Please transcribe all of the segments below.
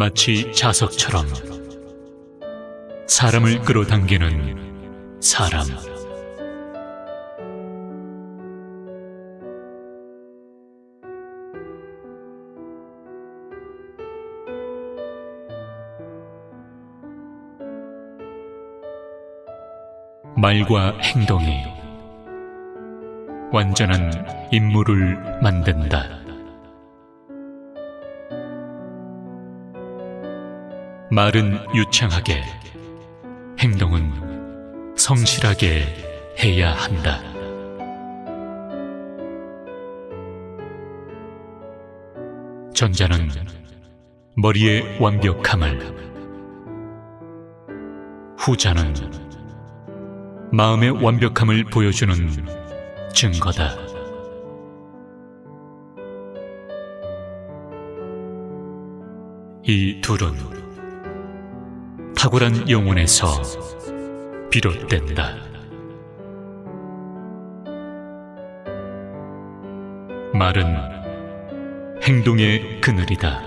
마치 자석처럼 사람을 끌어당기는 사람. 말과 행동이 완전한 인물을 만든다. 말은 유창하게, 행동은 성실하게 해야 한다. 전자는 머리의 완벽함을, 후자는 마음의 완벽함을 보여주는 증거다. 이 둘은 탁월한 영혼에서 비롯된다. 말은 행동의 그늘이다.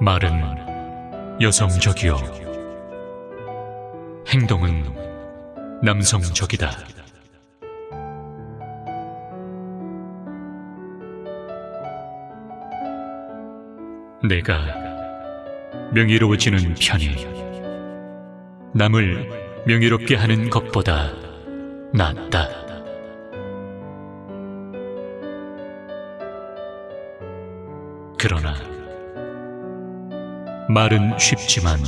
말은 여성적이요. 행동은 남성적이다. 내가 명예로워지는 편이 남을 명예롭게 하는 것보다 낫다. 그러나 말은 쉽지만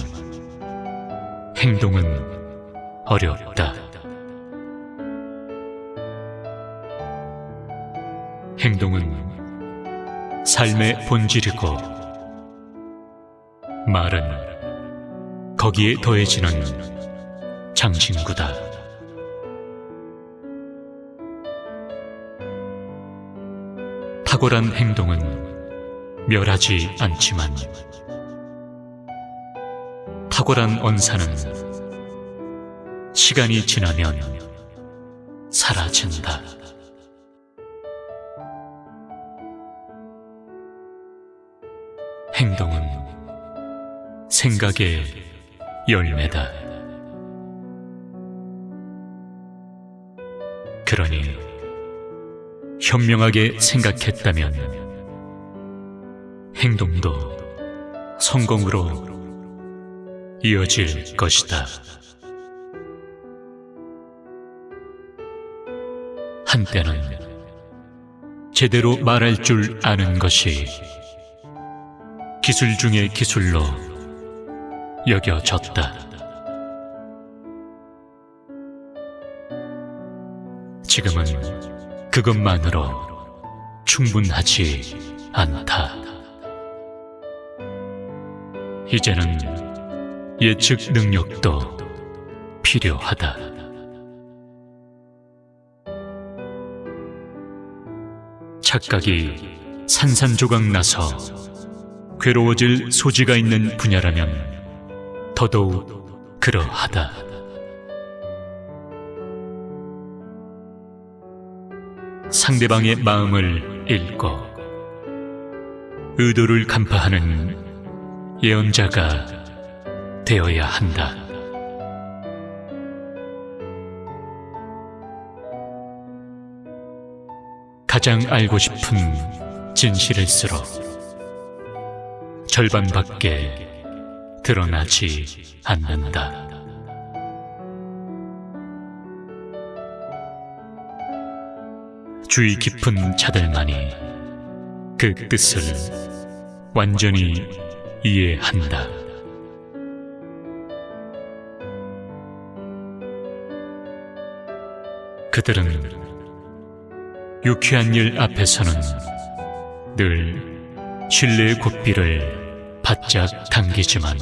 행동은 어렵다. 행동은 삶의 본질이고 말은 거기에 더해지는 장신구다. 탁월한 행동은 멸하지 않지만 탁월한 언사는 시간이 지나면 사라진다. 행동은 생각의 열매다. 그러니 현명하게 생각했다면 행동도 성공으로 이어질 것이다. 한때는 제대로 말할 줄 아는 것이 기술 중의 기술로 여겨졌다. 지금은 그것만으로 충분하지 않다. 이제는 예측 능력도 필요하다. 착각이 산산조각 나서 괴로워질 소지가 있는 분야라면 더더욱 그러하다. 상대방의 마음을 읽고 의도를 간파하는 예언자가 되어야 한다. 가장 알고 싶은 진실일수록 절반밖에 드러나지 않는다. 주의 깊은 자들만이 그 뜻을 완전히 이해한다. 그들은 유쾌한 일 앞에서는 늘 신뢰의 고삐를 바짝 당기지만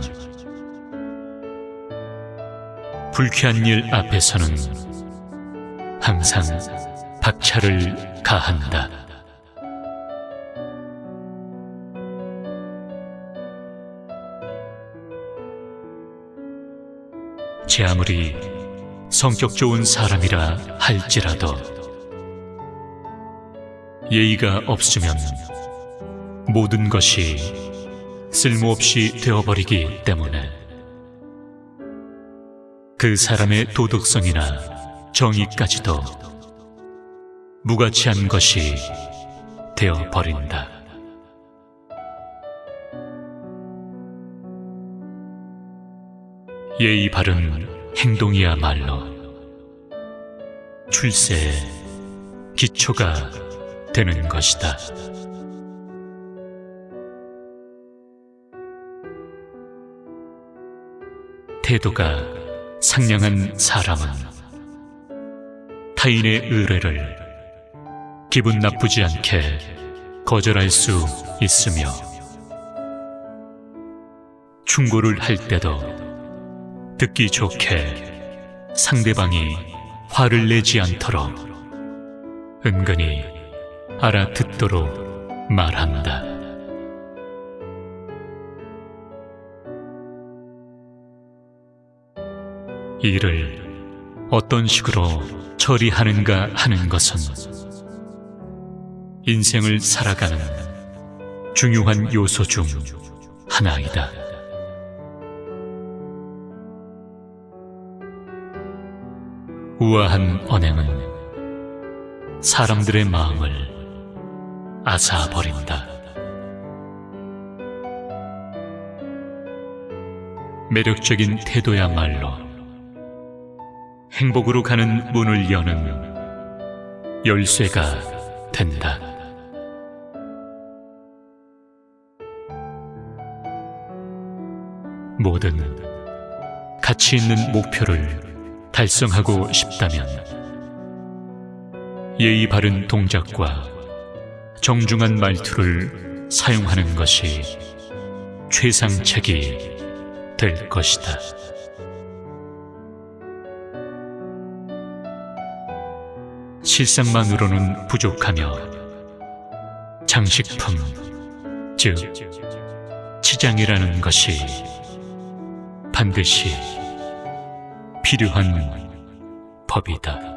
불쾌한 일 앞에서는 항상 박차를 가한다. 제 아무리 성격 좋은 사람이라 할지라도 예의가 없으면 모든 것이 쓸모없이 되어버리기 때문에 그 사람의 도덕성이나 정의까지도 무가치한 것이 되어버린다. 예의 바른 행동이야말로 출세의 기초가 되는 것이다. 태도가 상냥한 사람은 타인의 의뢰를 기분 나쁘지 않게 거절할 수 있으며 충고를 할 때도 듣기 좋게 상대방이 화를 내지 않도록 은근히 알아듣도록 말한다. 일을 어떤 식으로 처리하는가 하는 것은 인생을 살아가는 중요한 요소 중 하나이다. 우아한 언행은 사람들의 마음을 앗아버린다. 매력적인 태도야말로 행복으로 가는 문을 여는 열쇠가 된다. 뭐든 가치 있는 목표를 달성하고 싶다면 예의 바른 동작과 정중한 말투를 사용하는 것이 최상책이 될 것이다. 실상만으로는 부족하며 장식품, 즉 치장이라는 것이 반드시 필요한 법이다.